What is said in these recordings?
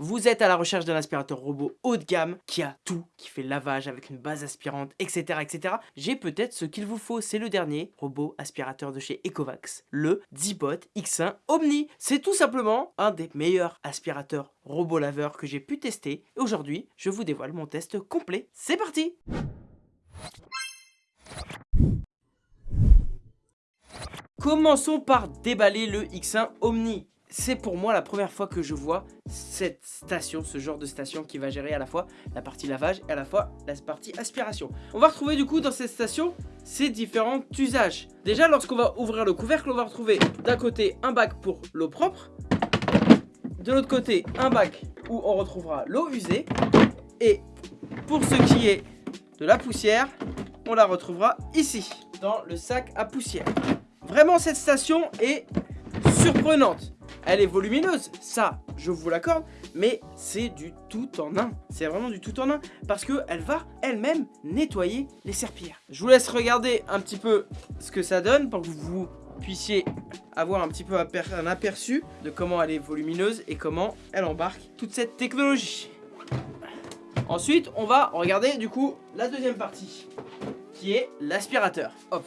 Vous êtes à la recherche d'un aspirateur robot haut de gamme qui a tout, qui fait lavage avec une base aspirante, etc. etc. J'ai peut-être ce qu'il vous faut, c'est le dernier robot aspirateur de chez Ecovax, le Dibot X1 Omni. C'est tout simplement un des meilleurs aspirateurs robot laveur que j'ai pu tester. Et aujourd'hui, je vous dévoile mon test complet. C'est parti Commençons par déballer le X1 Omni c'est pour moi la première fois que je vois cette station, ce genre de station qui va gérer à la fois la partie lavage et à la fois la partie aspiration. On va retrouver du coup dans cette station ces différents usages. Déjà lorsqu'on va ouvrir le couvercle, on va retrouver d'un côté un bac pour l'eau propre, de l'autre côté un bac où on retrouvera l'eau usée et pour ce qui est de la poussière, on la retrouvera ici, dans le sac à poussière. Vraiment cette station est surprenante. Elle est volumineuse, ça, je vous l'accorde, mais c'est du tout en un. C'est vraiment du tout en un, parce qu'elle va elle-même nettoyer les serpillères. Je vous laisse regarder un petit peu ce que ça donne pour que vous puissiez avoir un petit peu un aperçu de comment elle est volumineuse et comment elle embarque toute cette technologie. Ensuite, on va regarder du coup la deuxième partie, qui est l'aspirateur. Hop.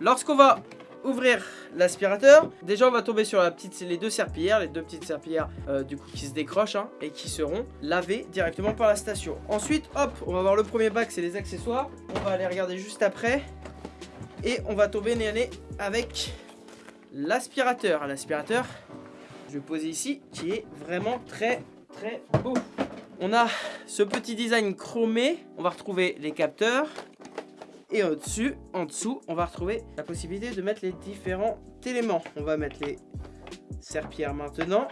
Lorsqu'on va ouvrir l'aspirateur. Déjà, on va tomber sur la petite, les deux serpillères, les deux petites serpillères euh, du coup qui se décrochent hein, et qui seront lavées directement par la station. Ensuite, hop, on va voir le premier bac, c'est les accessoires. On va aller regarder juste après. Et on va tomber nez à nez avec l'aspirateur. L'aspirateur, je vais poser ici, qui est vraiment très très beau. On a ce petit design chromé. On va retrouver les capteurs, et au-dessus, en dessous, on va retrouver la possibilité de mettre les différents éléments. On va mettre les serpillères maintenant.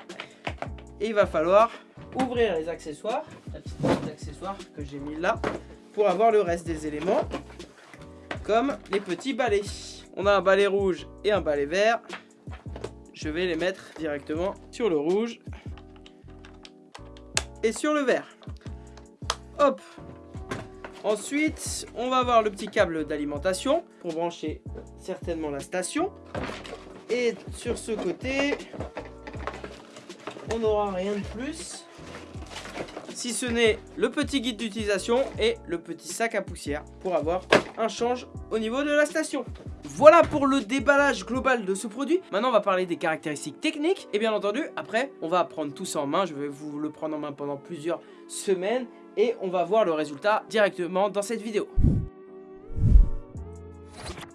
Et il va falloir ouvrir les accessoires, la petite petite accessoire que j'ai mis là, pour avoir le reste des éléments, comme les petits balais. On a un balai rouge et un balai vert. Je vais les mettre directement sur le rouge et sur le vert. Hop, Ensuite, on va avoir le petit câble d'alimentation pour brancher certainement la station. Et sur ce côté, on n'aura rien de plus. Si ce n'est le petit guide d'utilisation et le petit sac à poussière pour avoir un change au niveau de la station. Voilà pour le déballage global de ce produit. Maintenant, on va parler des caractéristiques techniques. Et bien entendu, après, on va prendre tout ça en main. Je vais vous le prendre en main pendant plusieurs semaines et on va voir le résultat directement dans cette vidéo.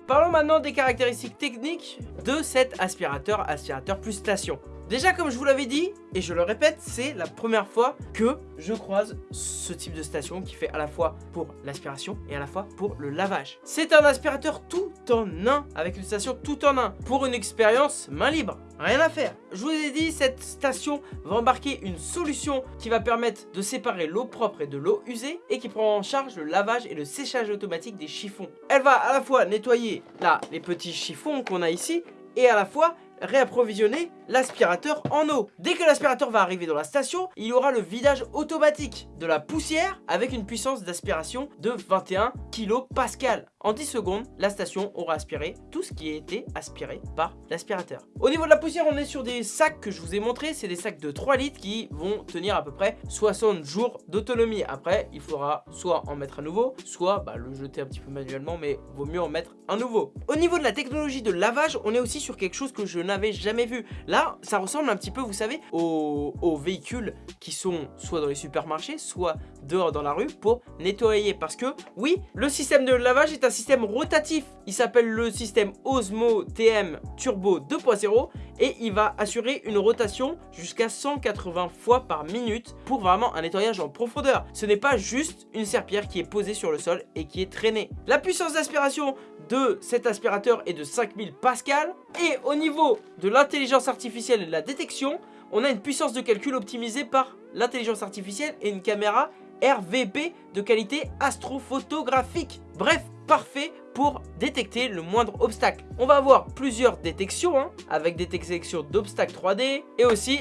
Parlons maintenant des caractéristiques techniques de cet aspirateur aspirateur plus station. Déjà comme je vous l'avais dit, et je le répète, c'est la première fois que je croise ce type de station qui fait à la fois pour l'aspiration et à la fois pour le lavage. C'est un aspirateur tout en un, avec une station tout en un, pour une expérience main libre. Rien à faire. Je vous ai dit, cette station va embarquer une solution qui va permettre de séparer l'eau propre et de l'eau usée et qui prend en charge le lavage et le séchage automatique des chiffons. Elle va à la fois nettoyer là les petits chiffons qu'on a ici et à la fois réapprovisionner l'aspirateur en eau. Dès que l'aspirateur va arriver dans la station, il aura le vidage automatique de la poussière avec une puissance d'aspiration de 21 kPa. En 10 secondes, la station aura aspiré tout ce qui a été aspiré par l'aspirateur. Au niveau de la poussière, on est sur des sacs que je vous ai montré. C'est des sacs de 3 litres qui vont tenir à peu près 60 jours d'autonomie. Après, il faudra soit en mettre un nouveau, soit bah, le jeter un petit peu manuellement, mais vaut mieux en mettre un nouveau. Au niveau de la technologie de lavage, on est aussi sur quelque chose que je n'avais jamais vu. Là, ça ressemble un petit peu, vous savez, aux, véhicules qui sont soit dans les supermarchés, soit dehors dans la rue pour nettoyer. Parce que, oui, le système de lavage est un système rotatif. Il s'appelle le système Osmo TM Turbo 2.0 et il va assurer une rotation jusqu'à 180 fois par minute pour vraiment un nettoyage en profondeur. Ce n'est pas juste une serpillère qui est posée sur le sol et qui est traînée. La puissance d'aspiration de cet aspirateur est de 5000 pascal et au niveau de l'intelligence artificielle et de la détection, on a une puissance de calcul optimisée par l'intelligence artificielle et une caméra RVP de qualité astrophotographique. Bref, parfait pour détecter le moindre obstacle. On va avoir plusieurs détections, hein, avec des détections d'obstacles 3D et aussi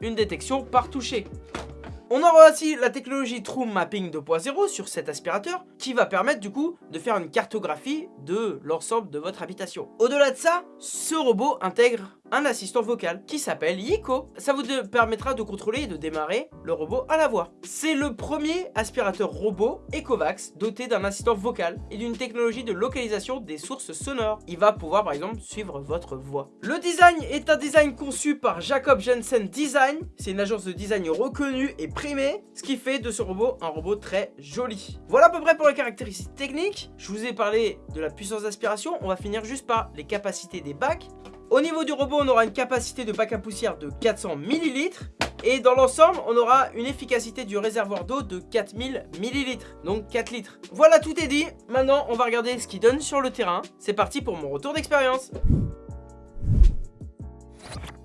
une détection par toucher. On aura aussi la technologie True Mapping 2.0 sur cet aspirateur qui va permettre du coup de faire une cartographie de l'ensemble de votre habitation. Au-delà de ça, ce robot intègre un assistant vocal qui s'appelle Yiko. Ça vous permettra de contrôler et de démarrer le robot à la voix. C'est le premier aspirateur robot Ecovax doté d'un assistant vocal et d'une technologie de localisation des sources sonores. Il va pouvoir par exemple suivre votre voix. Le design est un design conçu par Jacob Jensen Design. C'est une agence de design reconnue et primée, ce qui fait de ce robot un robot très joli. Voilà à peu près pour les caractéristiques techniques. Je vous ai parlé de la puissance d'aspiration. On va finir juste par les capacités des bacs. Au niveau du robot, on aura une capacité de bac à poussière de 400 ml. Et dans l'ensemble, on aura une efficacité du réservoir d'eau de 4000 ml, donc 4 litres. Voilà, tout est dit. Maintenant, on va regarder ce qu'il donne sur le terrain. C'est parti pour mon retour d'expérience.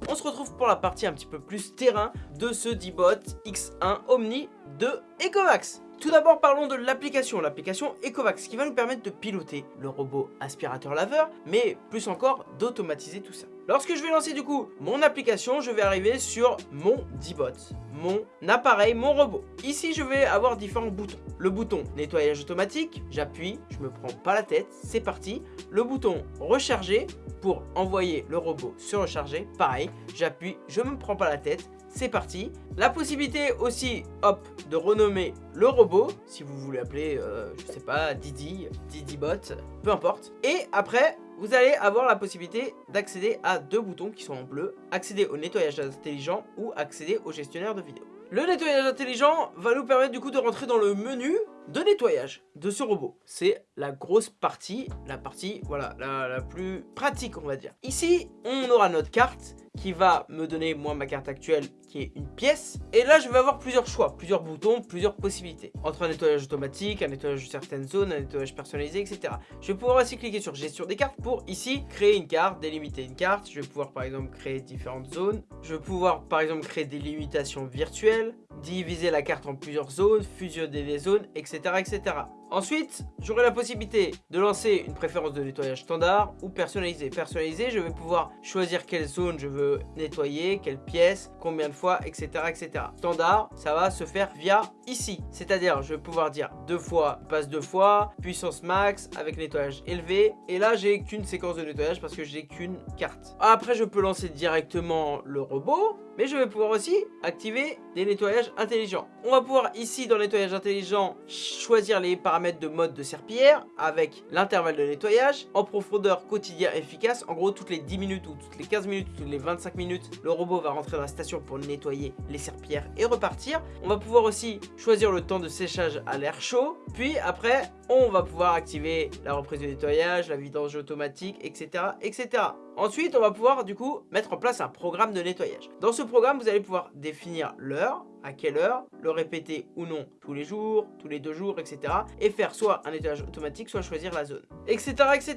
On se retrouve pour la partie un petit peu plus terrain de ce D-Bot X1 Omni de Ecovax. Tout d'abord parlons de l'application, l'application Ecovax qui va nous permettre de piloter le robot aspirateur laveur mais plus encore d'automatiser tout ça. Lorsque je vais lancer du coup mon application, je vais arriver sur mon D-Bot, mon appareil, mon robot. Ici je vais avoir différents boutons. Le bouton nettoyage automatique, j'appuie, je me prends pas la tête, c'est parti. Le bouton recharger pour envoyer le robot se recharger, pareil, j'appuie, je me prends pas la tête, c'est parti. La possibilité aussi, hop, de renommer le robot, si vous voulez appeler, euh, je sais pas, Didi, Didibot, peu importe. Et après, vous allez avoir la possibilité d'accéder à deux boutons qui sont en bleu, accéder au nettoyage intelligent ou accéder au gestionnaire de vidéo. Le nettoyage intelligent va nous permettre du coup de rentrer dans le menu de nettoyage de ce robot. C'est la grosse partie, la partie voilà la, la, plus pratique on va dire. Ici, on aura notre carte qui va me donner moi ma carte actuelle qui est une pièce. Et là, je vais avoir plusieurs choix, plusieurs boutons, plusieurs possibilités. Entre un nettoyage automatique, un nettoyage de certaines zones, un nettoyage personnalisé, etc. Je vais pouvoir aussi cliquer sur gestion des cartes pour ici créer une carte, délimiter une carte. Je vais pouvoir par exemple créer différentes zones. Je vais pouvoir par exemple créer des limitations virtuelles, diviser la carte en plusieurs zones, fusionner les zones, etc. etc. Ensuite, j'aurai la possibilité de lancer une préférence de nettoyage standard ou personnalisé. Personnalisé, je vais pouvoir choisir quelle zone je veux nettoyer, quelle pièce, combien de fois, etc. etc. Standard, ça va se faire via ici. C'est-à-dire, je vais pouvoir dire deux fois, passe deux fois, puissance max avec nettoyage élevé. Et là, j'ai qu'une séquence de nettoyage parce que j'ai qu'une carte. Après, je peux lancer directement le robot mais je vais pouvoir aussi activer des nettoyages intelligents. On va pouvoir ici dans nettoyage intelligent choisir les paramètres de mode de serpillière avec l'intervalle de nettoyage en profondeur quotidien efficace. En gros toutes les 10 minutes ou toutes les 15 minutes, toutes les 25 minutes, le robot va rentrer dans la station pour nettoyer les serpillères et repartir. On va pouvoir aussi choisir le temps de séchage à l'air chaud. Puis après, on va pouvoir activer la reprise de nettoyage, la vidange automatique, etc. etc. Ensuite, on va pouvoir du coup mettre en place un programme de nettoyage. Dans ce programme, vous allez pouvoir définir l'heure, à quelle heure, le répéter ou non tous les jours, tous les deux jours, etc. Et faire soit un nettoyage automatique, soit choisir la zone, etc. etc.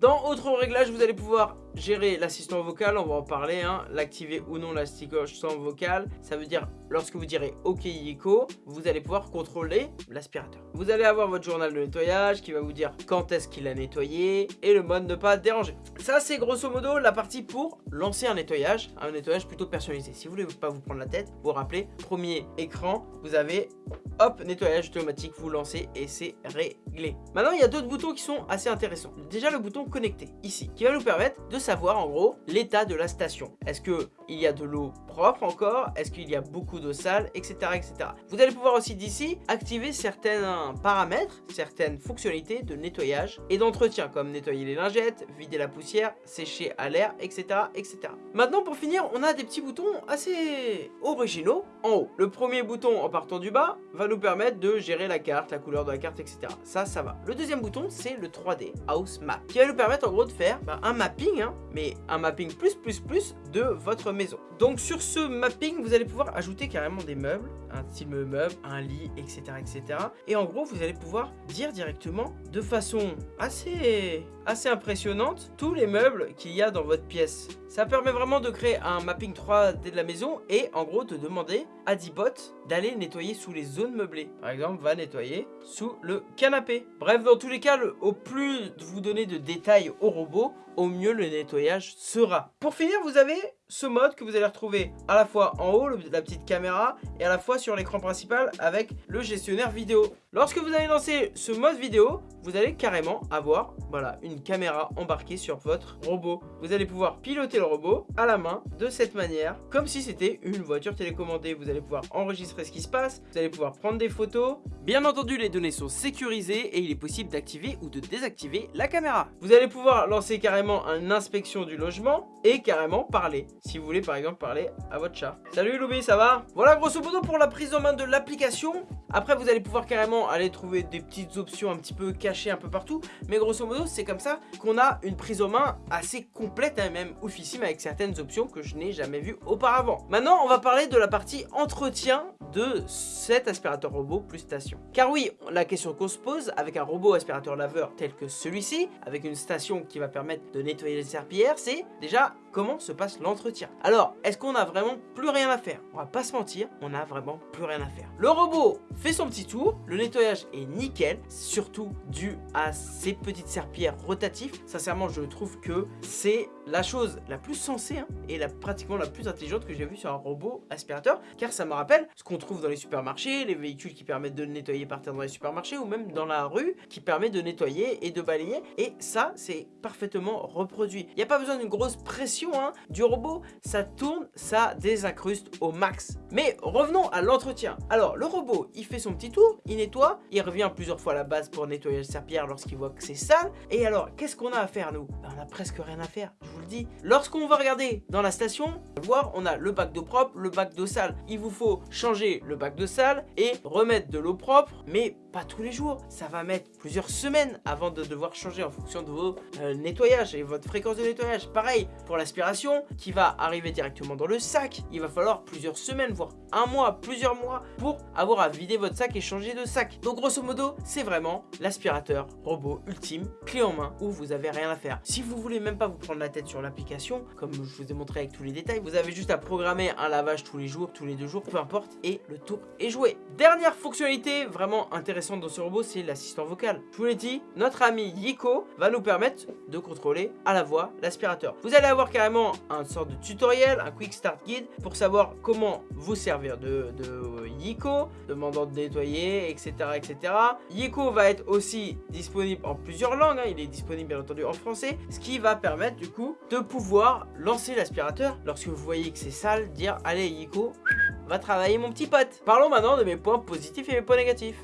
Dans autre réglage, vous allez pouvoir gérer l'assistant vocal, on va en parler, hein, l'activer ou non l'assistant vocal. Ça veut dire, lorsque vous direz OK Yiko, vous allez pouvoir contrôler l'aspirateur. Vous allez avoir votre journal de nettoyage qui va vous dire quand est-ce qu'il a nettoyé et le mode ne pas déranger. Ça, c'est grosso modo la partie pour lancer un nettoyage, un nettoyage plutôt personnalisé. Si vous voulez pas vous prendre la tête, vous rappelez, premier écran, vous avez hop, nettoyage automatique, vous lancez et c'est réglé. Maintenant, il y a d'autres boutons qui sont assez intéressants. Déjà, le bouton connecter, ici, qui va nous permettre de savoir en gros l'état de la station. Est-ce qu'il y a de l'eau propre encore Est-ce qu'il y a beaucoup d'eau sale Etc. etc. Vous allez pouvoir aussi d'ici activer certains paramètres, certaines fonctionnalités de nettoyage et d'entretien, comme nettoyer les lingettes, vider la poussière, sécher à l'air, etc. etc. Maintenant, pour finir, on a des petits boutons assez originaux en haut. Le premier bouton en partant du bas va nous permettre de gérer la carte, la couleur de la carte, etc. Ça, ça va. Le deuxième bouton, c'est le 3D House Map, qui va nous permettre en gros de faire bah, un mapping, hein, mais un mapping plus plus plus de votre maison. Donc sur ce mapping, vous allez pouvoir ajouter carrément des meubles, un style meuble, un lit, etc., etc. Et en gros, vous allez pouvoir dire directement, de façon assez, assez impressionnante, tous les meubles qu'il y a dans votre pièce. Ça permet vraiment de créer un mapping 3D de la maison et en gros de demander à Dibot d'aller nettoyer sous les zones meublées. Par exemple, va nettoyer sous le canapé. Bref, dans tous les cas, au plus vous donnez de détails au robot, au mieux le nettoyage sera. Pour finir, vous avez ce mode que vous allez retrouver à la fois en haut, la petite caméra, et à la fois sur l'écran principal avec le gestionnaire vidéo. Lorsque vous allez lancer ce mode vidéo, vous allez carrément avoir voilà, une caméra embarquée sur votre robot. Vous allez pouvoir piloter le robot à la main de cette manière, comme si c'était une voiture télécommandée. Vous allez pouvoir enregistrer ce qui se passe, vous allez pouvoir prendre des photos. Bien entendu, les données sont sécurisées et il est possible d'activer ou de désactiver la caméra. Vous allez pouvoir lancer carrément une inspection du logement et carrément parler. Si vous voulez par exemple parler à votre chat. Salut Loubi, ça va? Voilà grosso modo pour la prise en main de l'application. Après, vous allez pouvoir carrément aller trouver des petites options un petit peu cachées un peu partout. Mais grosso modo, c'est comme ça qu'on a une prise en main assez complète, hein, même oufissime, avec certaines options que je n'ai jamais vues auparavant. Maintenant, on va parler de la partie entretien de cet aspirateur robot plus station. Car oui, la question qu'on se pose avec un robot aspirateur laveur tel que celui-ci, avec une station qui va permettre de nettoyer les serpillères, c'est déjà comment se passe l'entretien. Alors, est-ce qu'on a vraiment plus rien à faire? On va pas se mentir, on a vraiment plus rien à faire. Le robot fait son petit tour, le nettoyage est nickel, surtout dû à ces petites serpillères rotatives. Sincèrement, je trouve que c'est la chose la plus sensée hein, et la, pratiquement la plus intelligente que j'ai vue sur un robot aspirateur, car ça me rappelle ce qu'on trouve dans les supermarchés, les véhicules qui permettent de nettoyer par terre dans les supermarchés ou même dans la rue qui permet de nettoyer et de balayer. Et ça, c'est parfaitement reproduit. Il n'y a pas besoin d'une grosse pression Hein, du robot, ça tourne, ça désincruste au max. Mais revenons à l'entretien. Alors, le robot, il fait son petit tour, il nettoie, il revient plusieurs fois à la base pour nettoyer le serpillère lorsqu'il voit que c'est sale. Et alors, qu'est-ce qu'on a à faire, nous? Ben, On a presque rien à faire, vous le dis. Lorsqu'on va regarder dans la station, voir, on a le bac d'eau propre, le bac d'eau sale. Il vous faut changer le bac de sale et remettre de l'eau propre, mais tous les jours. Ça va mettre plusieurs semaines avant de devoir changer en fonction de vos euh, nettoyages et votre fréquence de nettoyage. Pareil pour l'aspiration qui va arriver directement dans le sac. Il va falloir plusieurs semaines, voire un mois, plusieurs mois pour avoir à vider votre sac et changer de sac. Donc grosso modo, c'est vraiment l'aspirateur robot ultime, clé en main, où vous avez rien à faire. Si vous voulez même pas vous prendre la tête sur l'application, comme je vous ai montré avec tous les détails, vous avez juste à programmer un lavage tous les jours, tous les deux jours, peu importe, et le tour est joué. Dernière fonctionnalité vraiment intéressante dans ce robot, c'est l'assistant vocal. Je vous l'ai dit, notre ami Yiko va nous permettre de contrôler à la voix l'aspirateur. Vous allez avoir carrément un sorte de tutoriel, un quick start guide pour savoir comment vous servir de, Yiko, demandant de nettoyer, etc., etc. Yiko va être aussi disponible en plusieurs langues, hein. il est disponible bien entendu en français, ce qui va permettre du coup de pouvoir lancer l'aspirateur lorsque vous voyez que c'est sale, dire allez Yiko, va travailler mon petit pote. Parlons maintenant de mes points positifs et mes points négatifs.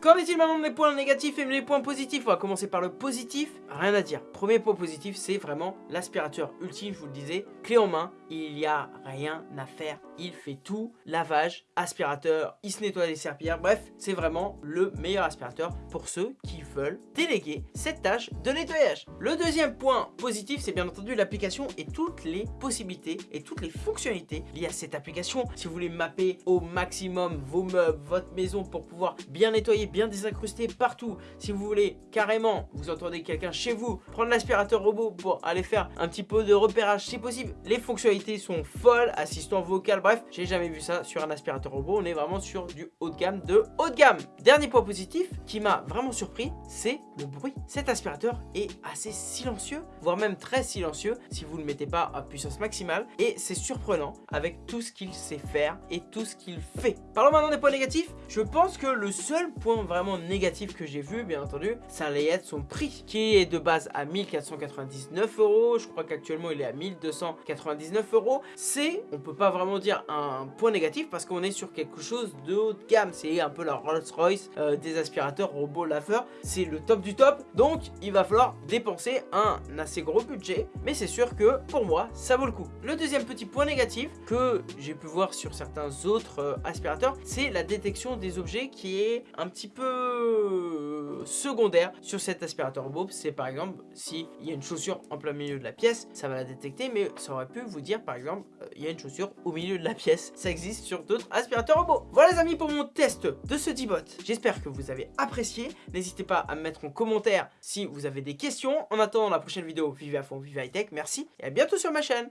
Qu'en est-il maintenant des points négatifs et des points positifs On va commencer par le positif. Rien à dire. Premier point positif, c'est vraiment l'aspirateur ultime, je vous le disais. Clé en main, il n'y a rien à faire. Il fait tout. Lavage, aspirateur, il se nettoie les serpillères. Bref, c'est vraiment le meilleur aspirateur pour ceux qui veulent déléguer cette tâche de nettoyage. Le deuxième point positif, c'est bien entendu l'application et toutes les possibilités et toutes les fonctionnalités liées à cette application. Si vous voulez mapper au maximum vos meubles, votre maison pour pouvoir bien nettoyer, bien désincrusté partout. Si vous voulez carrément, vous entendez quelqu'un chez vous, prendre l'aspirateur robot pour aller faire un petit peu de repérage si possible. Les fonctionnalités sont folles, assistant vocal, bref, j'ai jamais vu ça sur un aspirateur robot. On est vraiment sur du haut de gamme de haut de gamme. Dernier point positif qui m'a vraiment surpris, c'est le bruit. Cet aspirateur est assez silencieux, voire même très silencieux si vous ne le mettez pas à puissance maximale. Et c'est surprenant avec tout ce qu'il sait faire et tout ce qu'il fait. Parlons maintenant des points négatifs. Je pense que le seul point vraiment négatif que j'ai vu, bien entendu, ça allait être son prix, qui est de base à 1499 euros. Je crois qu'actuellement, il est à 1299 euros. C'est, on peut pas vraiment dire un point négatif parce qu'on est sur quelque chose de haut de gamme. C'est un peu la Rolls-Royce euh, des aspirateurs robots laveurs. C'est le top du top. Donc, il va falloir dépenser un assez gros budget. Mais c'est sûr que, pour moi, ça vaut le coup. Le deuxième petit point négatif que j'ai pu voir sur certains autres euh, aspirateurs, c'est la détection des objets qui est un petit peu secondaire sur cet aspirateur robot. C'est par exemple, s'il y a une chaussure en plein milieu de la pièce, ça va la détecter, mais ça aurait pu vous dire par exemple, euh, il y a une chaussure au milieu de la pièce. Ça existe sur d'autres aspirateurs robots. Voilà les amis pour mon test de ce D-Bot. J'espère que vous avez apprécié. N'hésitez pas à me mettre en commentaire si vous avez des questions. En attendant la prochaine vidéo, vivez à fond, vivez high tech. Merci et à bientôt sur ma chaîne.